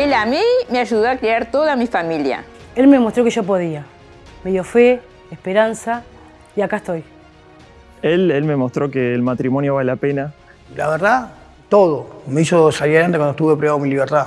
Él a mí me ayudó a criar toda mi familia. Él me mostró que yo podía. Me dio fe, esperanza y acá estoy. Él, él me mostró que el matrimonio vale la pena. La verdad, todo. Me hizo salir adelante cuando estuve privado de mi libertad.